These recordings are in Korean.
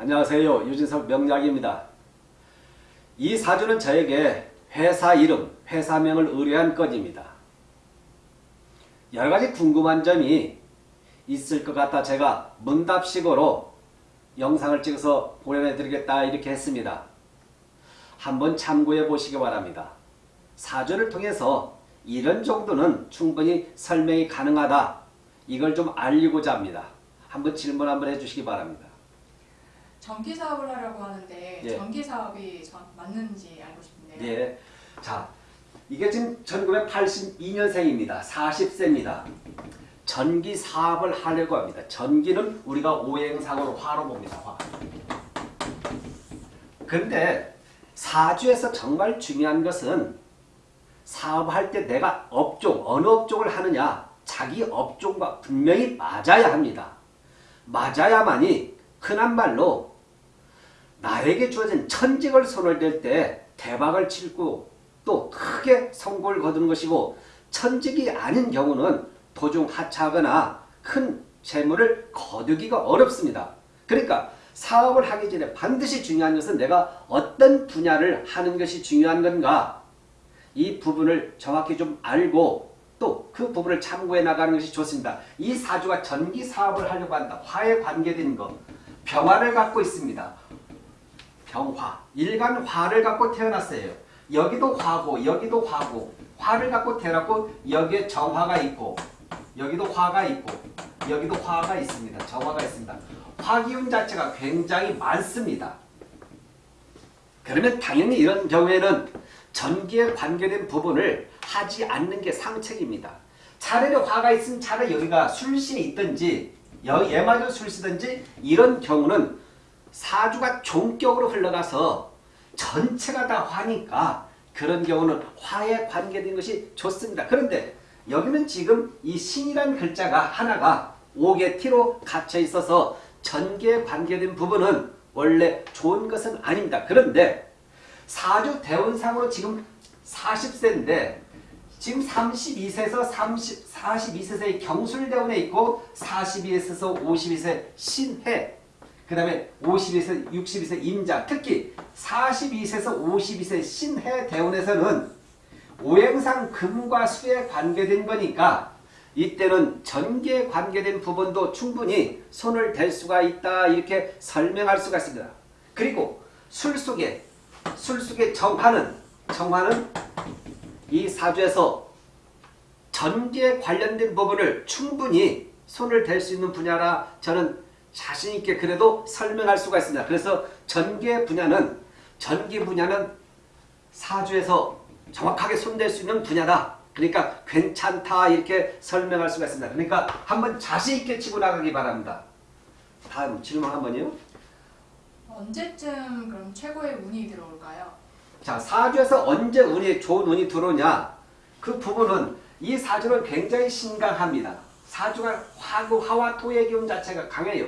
안녕하세요. 유진석 명약입니다. 이 사주는 저에게 회사 이름, 회사명을 의뢰한 건입니다. 여러가지 궁금한 점이 있을 것 같아 제가 문답식으로 영상을 찍어서 보내드리겠다 이렇게 했습니다. 한번 참고해 보시기 바랍니다. 사주를 통해서 이런 정도는 충분히 설명이 가능하다. 이걸 좀 알리고자 합니다. 한번 질문 한번 해주시기 바랍니다. 전기 사업을 하려고 하는데 예. 전기 사업이 전- 맞는지 알고 싶은데요. 예. 자, 이게 지금 1982년생입니다. 40세입니다. 전기 사업을 하려고 합니다. 전기는 우리가 오행상으로 화로 봅니다. 화. 근데 사주에서 정말 중요한 것은 사업할 때 내가 업종, 어느 업종을 하느냐 자기 업종과 분명히 맞아야 합니다. 맞아야만이 흔한 말로 나에게 주어진 천직을 손을 댈 때 대박을 칠고 또 크게 성공을 거두는 것이고 천직이 아닌 경우는 도중 하차하거나 큰 재물을 거두기가 어렵습니다. 그러니까 사업을 하기 전에 반드시 중요한 것은 내가 어떤 분야를 하는 것이 중요한 건가 이 부분을 정확히 좀 알고 또 그 부분을 참고해 나가는 것이 좋습니다. 이 사주가 전기 사업을 하려고 한다. 화에 관계된 것. 병화를 갖고 있습니다. 병화. 일간 화를 갖고 태어났어요. 여기도 화고 여기도 화고 화를 갖고 태어났고 여기에 정화가 있고 여기도 화가 있고 여기도 화가 있습니다. 정화가 있습니다. 화기운 자체가 굉장히 많습니다. 그러면 당연히 이런 경우에는 전기에 관계된 부분을 하지 않는 게 상책입니다. 차라리 화가 있으면 차라리 여기가 술신이 있든지 여- 얘마저 술시든지 이런 경우는 사주가 종격으로 흘러가서 전체가 다 화니까 그런 경우는 화에 관계된 것이 좋습니다. 그런데 여기는 지금 이 신이란 글자가 하나가 옥의 티로 갇혀 있어서 전기에 관계된 부분은 원래 좋은 것은 아닙니다. 그런데 사주 대운상으로 지금 40세인데 지금 32세에서 30, 42세의 경술대운에 있고 42세에서 52세 신해 그 다음에 52세, 62세 임자 특히 42세에서 52세 신해 대운에서는 오행상 금과 수에 관계된 거니까 이때는 전기에 관계된 부분도 충분히 손을 댈 수가 있다 이렇게 설명할 수가 있습니다. 그리고 술 속에 술 속에 정화는 정화는 이 사주에서 전기에 관련된 부분을 충분히 손을 댈 수 있는 분야라 저는 자신 있게 그래도 설명할 수가 있습니다. 그래서 전기의 분야는 전기 분야는 사주에서 정확하게 손댈 수 있는 분야다. 그러니까 괜찮다 이렇게 설명할 수가 있습니다. 그러니까 한번 자신 있게 치고 나가기 바랍니다. 다음 질문 한번요. 언제쯤 그럼 최고의 운이 들어올까요? 자 사주에서 언제 운이 좋은 운이 들어오냐 그 부분은 이 사주는 굉장히 신강합니다. 사주가 화고 화와 토의 기운 자체가 강해요.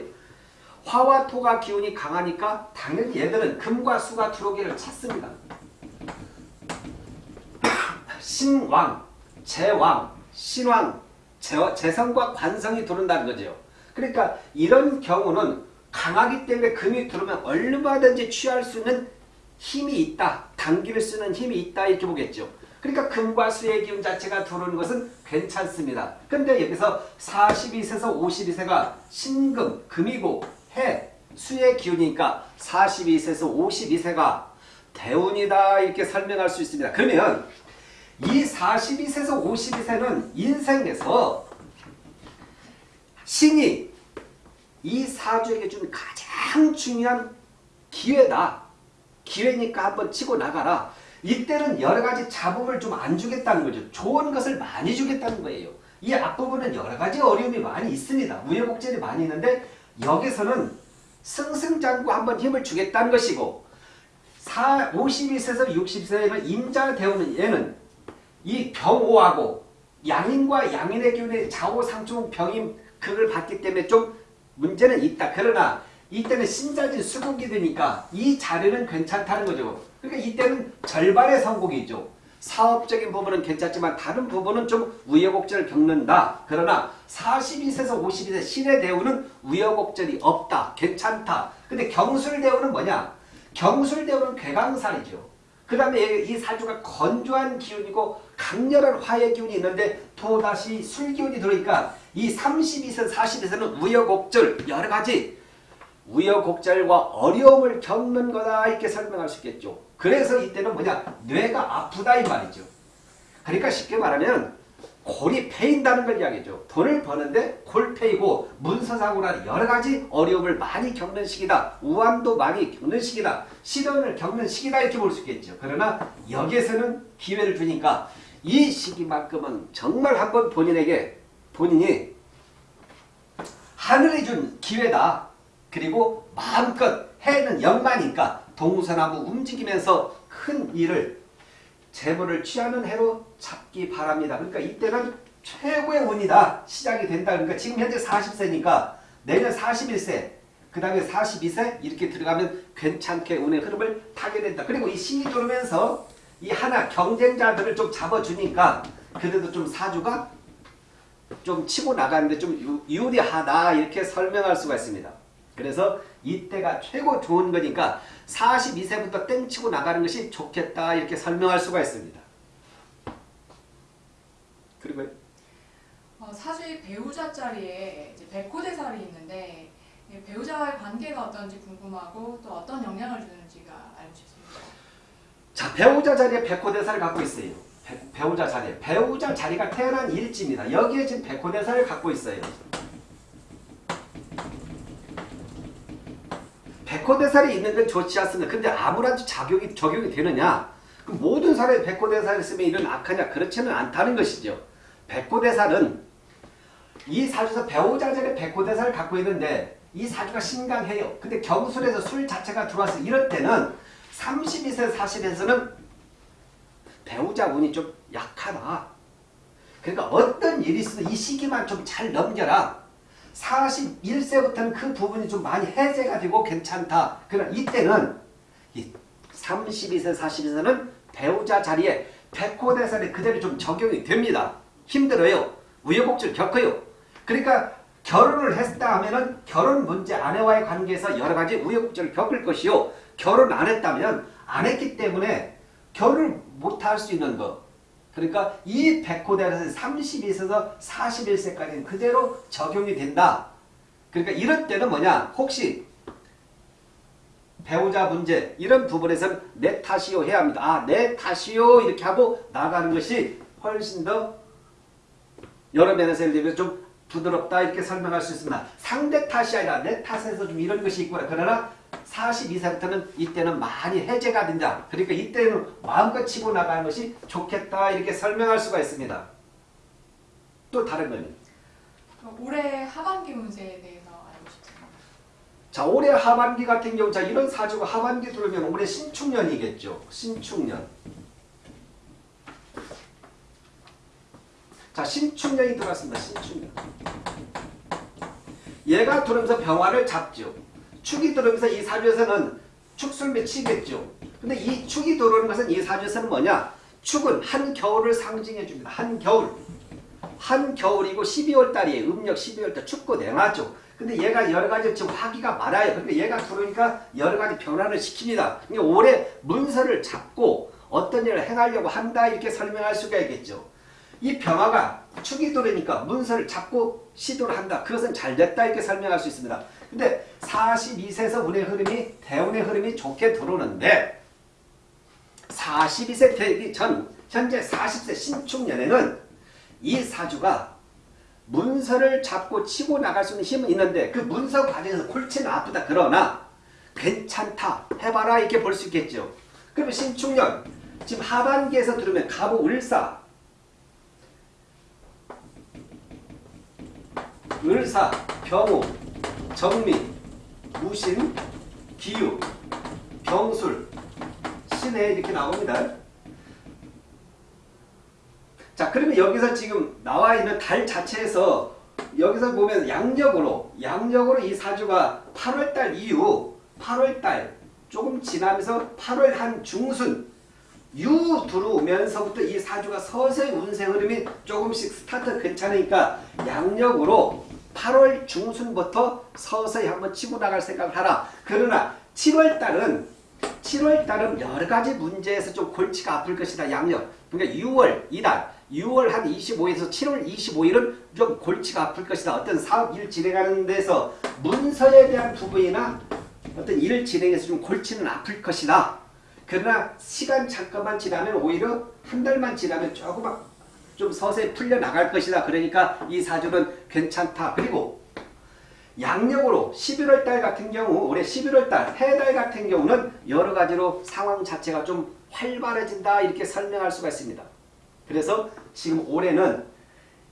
화와 토가 기운이 강하니까 당연히 얘들은 금과 수가 들어오기를 찾습니다. 신왕, 제왕, 신왕, 제, 재성과 관성이 들어온다는 거죠. 그러니까 이런 경우는 강하기 때문에 금이 들어오면 얼마든지 취할 수 있는 힘이 있다. 당기를 쓰는 힘이 있다 이렇게 보겠죠. 그러니까 금과 수의 기운 자체가 들어오는 것은 괜찮습니다. 근데 여기서 42세에서 52세가 신금, 금이고 해, 수의 기운이니까 42세에서 52세가 대운이다 이렇게 설명할 수 있습니다. 그러면 이 42세에서 52세는 인생에서 신이 이 사주에게 준 가장 중요한 기회다. 기회니까 한번 치고 나가라. 이때는 여러 가지 잡음을 좀 안 주겠다는 거죠. 좋은 것을 많이 주겠다는 거예요. 이 앞부분은 여러 가지 어려움이 많이 있습니다. 우여곡절이 많이 있는데 여기서는 승승장구 한번 힘을 주겠다는 것이고 4, 52세에서 60세에는 임자 대우는 얘는 이 병오하고 양인과 양인의 기운의 좌우상충 병임 극을 받기 때문에 좀 문제는 있다. 그러나 이때는 신자진 수국이 되니까 이 자리는 괜찮다는 거죠. 그러니까 이때는 절반의 성공이죠. 사업적인 부분은 괜찮지만 다른 부분은 좀 우여곡절을 겪는다. 그러나 42세에서 52세 신의 대우는 우여곡절이 없다. 괜찮다. 근데 경술대운은 뭐냐? 경술대운은 괴강살이죠. 그 다음에 이 사주가 건조한 기운이고 강렬한 화의 기운이 있는데 또 다시 술기운이 들어오니까 이 32세 40에서는 우여곡절 여러 가지 우여곡절과 어려움을 겪는 거다 이렇게 설명할 수 있겠죠. 그래서 이때는 뭐냐 뇌가 아프다 이 말이죠. 그러니까 쉽게 말하면 골이 패인다는 걸 이야기죠. 돈을 버는데 골 패이고 문서상으로 여러 가지 어려움을 많이 겪는 시기다. 우환도 많이 겪는 시기다. 시련을 겪는 시기다 이렇게 볼 수 있겠죠. 그러나 여기에서는 기회를 주니까 이 시기만큼은 정말 한번 본인에게 본인이 하늘이 준 기회다. 그리고 마음껏 해는 연마니까 동서나무 움직이면서 큰 일을 재물을 취하는 해로 잡기 바랍니다. 그러니까 이때는 최고의 운이다. 시작이 된다. 그러니까 지금 현재 40세니까 내년 41세, 그 다음에 42세 이렇게 들어가면 괜찮게 운의 흐름을 타게 된다. 그리고 이 신이 들어오면서 이 하나 경쟁자들을 좀 잡아주니까 그래도 좀 사주가 좀 치고 나가는데 좀 유- 유리하다 이렇게 설명할 수가 있습니다. 그래서 이때가 최고 좋은 거니까 42세부터 땡치고 나가는 것이 좋겠다 이렇게 설명할 수가 있습니다. 그리고 어, 사주의 배우자 자리에 백호대살이 있는데 이 배우자와의 관계가 어떤지 궁금하고 또 어떤 영향을 주는지가 알고 싶습니다. 자 배우자 자리에 백호대사를 갖고 있어요. 배, 배우자 자리에 배우자 자리가 태어난 일지입니다. 여기에 지금 백호대사를 갖고 있어요. 백호대살이 있는 건 좋지 않습니다. 근데 아무런 작용이 적용이 되느냐? 그 모든 사람이 백호대살을 쓰면 이런 악하냐? 그렇지는 않다는 것이죠. 백호대살은 이 사주에서 배우자 자리에 백호대사를 갖고 있는데 이 사주가 신강해요. 근데 경술에서 술 자체가 들어와서 이럴 때는 32세 40에서는 배우자 운이 좀 약하다. 그러니까 어떤 일이 있어도 이 시기만 좀 잘 넘겨라. 41세부터는 그 부분이 좀 많이 해제가 되고 괜찮다. 그러나 이때는 이 32세 40에서는 배우자 자리에 백호대살이 그대로 좀 적용이 됩니다. 힘들어요. 우여곡절 겪어요. 그러니까 결혼을 했다 하면은 결혼 문제 아내와의 관계에서 여러 가지 우여곡절을 겪을 것이요. 결혼 안 했다면 안 했기 때문에 결혼을 못 할 수 있는 것. 그러니까 이 백호대에서 32세에서 41세까지는 그대로 적용이 된다. 그러니까 이럴 때는 뭐냐? 혹시 배우자 문제 이런 부분에서는 내 탓이요 해야 합니다. 아, 내 탓이요 이렇게 하고 나가는 것이 훨씬 더 여러 면에서 예를 들면 좀 부드럽다 이렇게 설명할 수 있습니다. 상대 탓이 아니라 내 탓에서 좀 이런 것이 있구나. 그러나 42세부터는 이때는 많이 해제가 된다. 그러니까 이때는 마음껏 치고 나가는 것이 좋겠다 이렇게 설명할 수가 있습니다. 또 다른 거는 올해 하반기 운세에 대해서 알고 싶습니다. 자 올해 하반기 같은 경우 자 이런 사주가 하반기 들어오면 올해 신축년이겠죠. 신축년. 자 신축년이 들어왔습니다. 신축년. 얘가 들어오면서 병화를 잡죠. 축이 들어오면서 이 사주에서는 축술매 치겠죠. 근데 이 축이 들어오는 것은 이 사주에서는 뭐냐? 축은 한 겨울을 상징해 줍니다. 한 겨울. 한 겨울이고 12월 달이에요. 음력 12월 달 춥고 냉하죠. 근데 얘가 여러 가지 지금 화기가 많아요. 근데 얘가 들어오니까 여러 가지 변화를 시킵니다. 그러니까 올해 문서를 잡고 어떤 일을 행하려고 한다 이렇게 설명할 수가 있겠죠. 이 병화가 축이 들어오니까 문서를 잡고 시도를 한다. 그것은 잘 됐다 이렇게 설명할 수 있습니다. 근데 42세에서 운의 흐름이 대운의 흐름이 좋게 들어오는데 42세 되기 전 현재 40세 신축년에는 이 사주가 문서를 잡고 치고 나갈 수 있는 힘은 있는데 그 문서 과정에서 골치는 아프다. 그러나 괜찮다. 해봐라. 이렇게 볼 수 있겠죠. 그러면 신축년 지금 하반기에서 들으면 가부 을사. 을사 병우 정미 무신 기유 병술 신해 이렇게 나옵니다. 자 그러면 여기서 지금 나와 있는 달 자체에서 여기서 보면 양력으로 양력으로 이 사주가 8월달 이후 8월달 조금 지나면서 8월 한 중순 유 들어오면서부터 이 사주가 서서히 운세 흐름이 조금씩 스타트 괜찮으니까 양력으로 8월 중순부터 서서히 한번 치고 나갈 생각을 하라. 그러나 7월 달은 7월 달은 여러 가지 문제에서 좀 골치가 아플 것이다. 양력. 그러니까 6월 이달 6월 한 25일에서 7월 25일은 좀 골치가 아플 것이다. 어떤 사업 일 진행하는 데서 문서에 대한 부분이나 어떤 일을 진행해서 좀 골치는 아플 것이다. 그러나 시간 잠깐만 지나면 오히려 한 달만 지나면 조금 좀 서서히 풀려 나갈 것이다. 그러니까 이 사주는 괜찮다. 그리고 양력으로 11월 달 같은 경우 올해 11월 달 해달 같은 경우는 여러 가지로 상황 자체가 좀 활발해진다 이렇게 설명할 수가 있습니다. 그래서 지금 올해는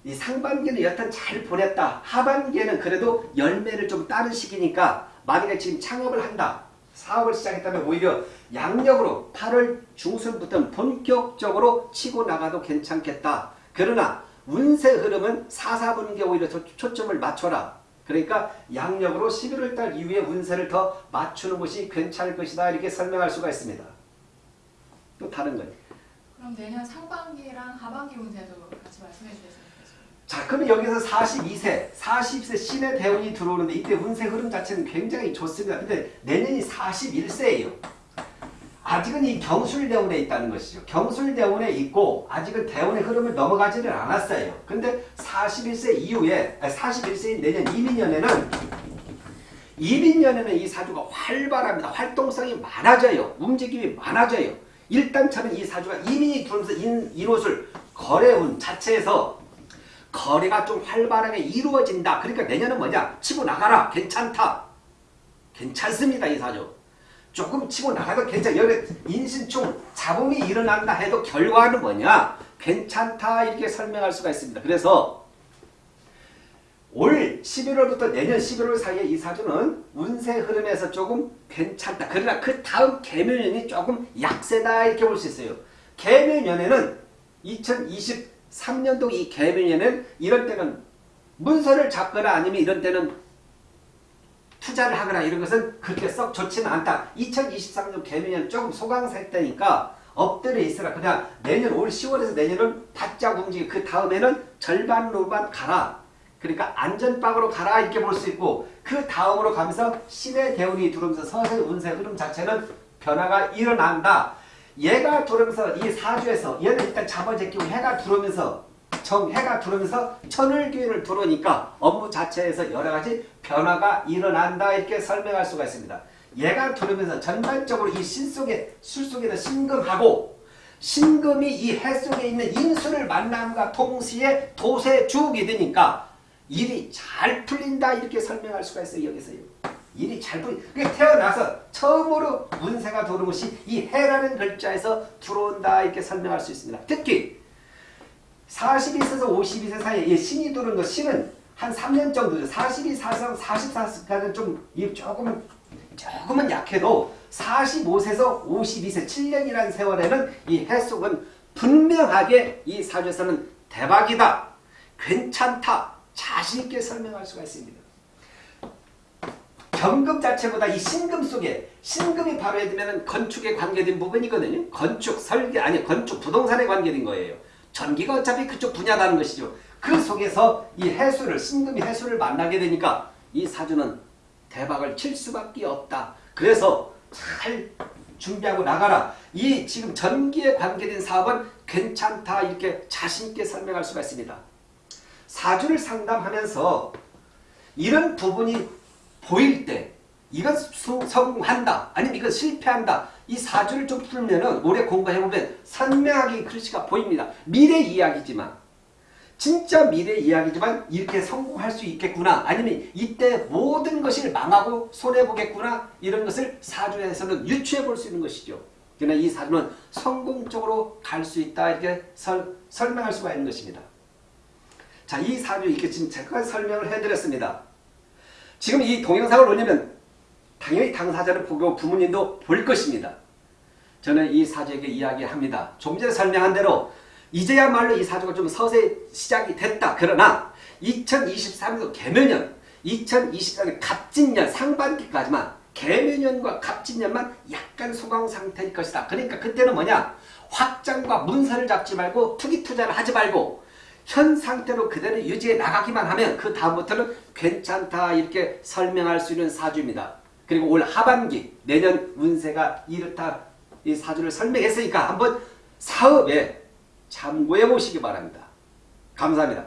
이 상반기는 여튼 잘 보냈다. 하반기에는 그래도 열매를 좀 따는 시기니까 만약에 지금 창업을 한다. 사업을 시작했다면 오히려 양력으로 8월 중순부터는 본격적으로 치고 나가도 괜찮겠다. 그러나 운세 흐름은 4, 4분기에 오히려 더 초점을 맞춰라. 그러니까 양력으로 11월 달 이후에 운세를 더 맞추는 것이 괜찮을 것이다. 이렇게 설명할 수가 있습니다. 또 다른 건. 그럼 내년 상반기랑 하반기 운세도 같이 말씀해 좋겠습니다. 자, 그러면 여기서 42세, 40세 신의 대운이 들어오는데 이때 운세 흐름 자체는 굉장히 좋습니다. 근데 내년이 41세예요. 아직은 이 경술대운에 있다는 것이죠. 경술대운에 있고 아직은 대운의 흐름을 넘어가지는 않았어요. 근데 41세 이후에, 아니 41세인 내년 이민년에는 이민년에는 이 사주가 활발합니다. 활동성이 많아져요. 움직임이 많아져요. 일단 저는 이 사주가 이민이 들어오면서 인, 인옷을 거래운 자체에서 거래가 좀 활발하게 이루어진다. 그러니까 내년은 뭐냐? 치고 나가라. 괜찮다. 괜찮습니다. 이 사주. 조금 치고 나가도 괜찮아. 여기 인신충 잡음이 일어난다 해도 결과는 뭐냐? 괜찮다. 이렇게 설명할 수가 있습니다. 그래서 올 11월부터 내년 11월 사이에 이 사주는 운세 흐름에서 조금 괜찮다. 그러나 그 다음 개묘년이 조금 약세다 이렇게 볼 수 있어요. 개묘년에는 2023년도 이 개묘년은 이런 때는 문서를 잡거나 아니면 이런 때는 투자를 하거나 이런 것은 그렇게 썩 좋지는 않다. 2023년 개묘년 조금 소강살 때니까 엎드려 있으라. 그냥 내년 올 10월에서 내년은 바짝 움직이 그 다음에는 절반로만 가라. 그러니까 안전빵으로 가라 이렇게 볼 수 있고 그 다음으로 가면서 신의 대운이 들어오면서 서서히 운세 흐름 자체는 변화가 일어난다. 얘가 들어오면서 이 사주에서 얘는 일단 잡아제끼고 해가 들어오면서 정 해가 들어오면서 천을기운을 들어오니까 업무 자체에서 여러 가지 변화가 일어난다 이렇게 설명할 수가 있습니다. 얘가 들어오면서 전반적으로 이 신 속에 술 속에는 신금하고 신금이 이 해 속에 있는 인수를 만남과 동시에 도세 주옥이 되니까 일이 잘 풀린다 이렇게 설명할 수가 있어요 여기서요. 일이 잘 풀리. 그게 태어나서 처음으로 운세가 들어온 것이 이 해라는 글자에서 들어온다 이렇게 설명할 수 있습니다. 특히 42세에서 52세 사이에 이 신이 들어온 것 신은 한 3년 정도죠. 42, 44, 44세까지는 좀이 조금은 조금은 약해도 45세에서 52세 7년이라는 세월에는 이 해속은 분명하게 이 사주에서는 대박이다. 괜찮다. 자신있게 설명할 수가 있습니다. 경금 자체보다 이 신금 속에 신금이 바로 들면 건축에 관계된 부분이거든요. 건축, 설계 아니 건축 부동산에 관계된 거예요. 전기가 어차피 그쪽 분야라는 것이죠. 그 속에서 이 해수를 신금이 해수를 만나게 되니까 이 사주는 대박을 칠 수밖에 없다. 그래서 잘 준비하고 나가라. 이 지금 전기에 관계된 사업은 괜찮다 이렇게 자신 있게 설명할 수가 있습니다. 사주를 상담하면서 이런 부분이 보일 때 이건 수- 성공한다 아니면 이건 실패한다 이 사주를 좀 풀면은 오래 공부해보면 선명하게 글씨가 보입니다. 미래 이야기지만 진짜 미래 이야기지만 이렇게 성공할 수 있겠구나 아니면 이때 모든 것을 망하고 손해보겠구나 이런 것을 사주에서는 유추해 볼 수 있는 것이죠. 그러나 이 사주는 성공적으로 갈 수 있다 이렇게 설, 설명할 수가 있는 것입니다. 자, 이 사주 이렇게 지금 잠깐 설명을 해드렸습니다. 지금 이 동영상을 올리면 당연히 당사자를 보고 부모님도 볼 것입니다. 저는 이 사주에게 이야기합니다. 좀 전에 설명한 대로 이제야말로 이 사주가 좀 서서히 시작이 됐다. 그러나 2023년 개묘년, 2024년 갑진년 상반기까지만 개묘년과 갑진년만 약간 소강 상태일 것이다. 그러니까 그때는 뭐냐? 확장과 문서를 잡지 말고 투기 투자를 하지 말고 현 상태로 그대로 유지해 나가기만 하면 그 다음부터는 괜찮다 이렇게 설명할 수 있는 사주입니다. 그리고 올 하반기 내년 운세가 이렇다 이 사주를 설명했으니까 한번 사업에 참고해 보시기 바랍니다. 감사합니다.